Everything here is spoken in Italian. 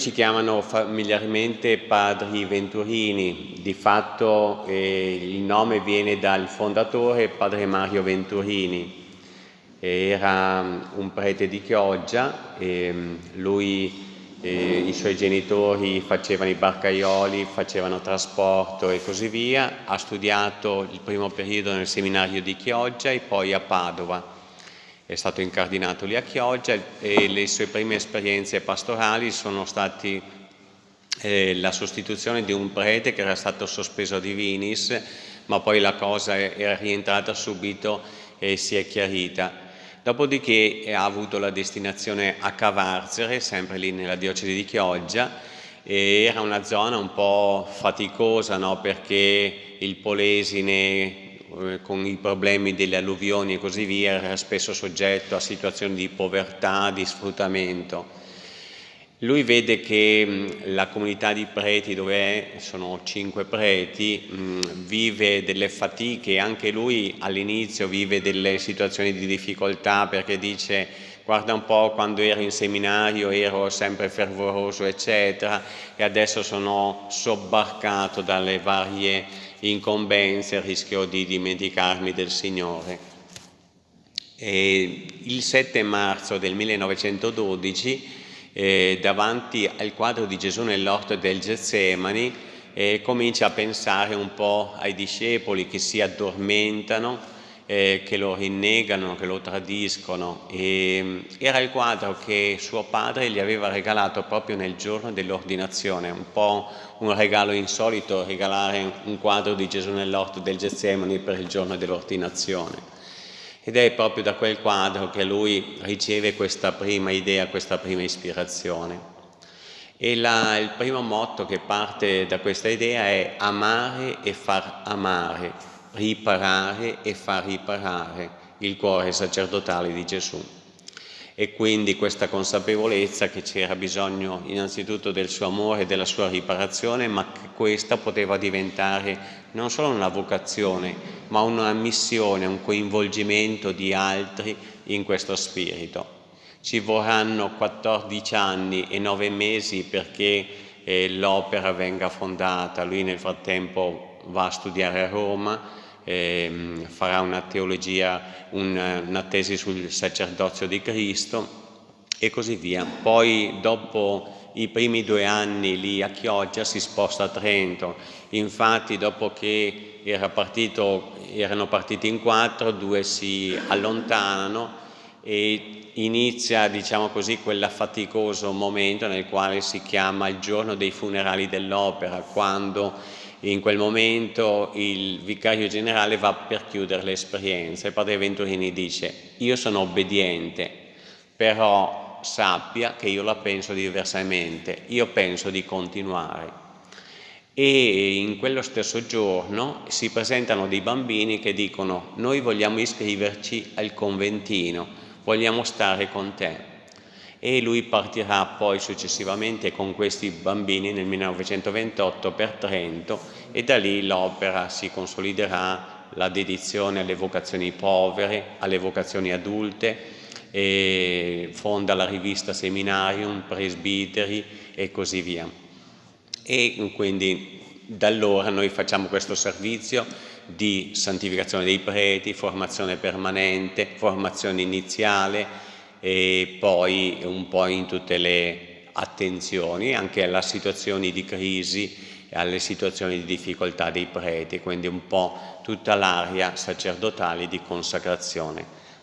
ci chiamano familiarmente padri Venturini, di fatto eh, il nome viene dal fondatore padre Mario Venturini, era un prete di Chioggia, lui, eh, i suoi genitori facevano i barcaioli, facevano trasporto e così via, ha studiato il primo periodo nel seminario di Chioggia e poi a Padova è stato incardinato lì a Chioggia e le sue prime esperienze pastorali sono stati eh, la sostituzione di un prete che era stato sospeso a Divinis, ma poi la cosa era rientrata subito e si è chiarita. Dopodiché ha avuto la destinazione a Cavarzere, sempre lì nella diocesi di Chioggia, era una zona un po' faticosa no? perché il Polesine eh, con i problemi delle alluvioni e così via, era spesso soggetto a situazioni di povertà, di sfruttamento. Lui vede che la comunità di preti, dove è, sono cinque preti, vive delle fatiche, anche lui all'inizio vive delle situazioni di difficoltà perché dice guarda un po' quando ero in seminario ero sempre fervoroso eccetera e adesso sono sobbarcato dalle varie incombenze, rischio di dimenticarmi del Signore. E il 7 marzo del 1912, eh, davanti al quadro di Gesù nell'orto del Getsemani, eh, comincia a pensare un po' ai discepoli che si addormentano eh, che lo rinnegano, che lo tradiscono. E, mm, era il quadro che suo padre gli aveva regalato proprio nel giorno dell'ordinazione, un po' un regalo insolito regalare un quadro di Gesù nell'orto del Getsemani per il giorno dell'ordinazione. Ed è proprio da quel quadro che lui riceve questa prima idea, questa prima ispirazione. E la, il primo motto che parte da questa idea è amare e far amare riparare e far riparare il cuore sacerdotale di Gesù. E quindi questa consapevolezza che c'era bisogno innanzitutto del suo amore e della sua riparazione, ma che questa poteva diventare non solo una vocazione, ma una missione, un coinvolgimento di altri in questo spirito. Ci vorranno 14 anni e 9 mesi perché eh, l'opera venga fondata, lui nel frattempo va a studiare a Roma, ehm, farà una teologia, una, una tesi sul sacerdozio di Cristo e così via. Poi dopo i primi due anni lì a Chioggia si sposta a Trento, infatti dopo che era partito, erano partiti in quattro, due si allontanano e inizia diciamo così quel faticoso momento nel quale si chiama il giorno dei funerali dell'opera quando in quel momento il vicario generale va per chiudere l'esperienza e padre Venturini dice io sono obbediente però sappia che io la penso diversamente io penso di continuare e in quello stesso giorno si presentano dei bambini che dicono noi vogliamo iscriverci al conventino vogliamo stare con te e lui partirà poi successivamente con questi bambini nel 1928 per Trento e da lì l'opera si consoliderà la dedizione alle vocazioni povere, alle vocazioni adulte, fonda la rivista Seminarium, Presbiteri e così via. E quindi da allora noi facciamo questo servizio di santificazione dei preti, formazione permanente, formazione iniziale, e poi un po' in tutte le attenzioni anche alle situazioni di crisi e alle situazioni di difficoltà dei preti, quindi un po' tutta l'area sacerdotale di consacrazione.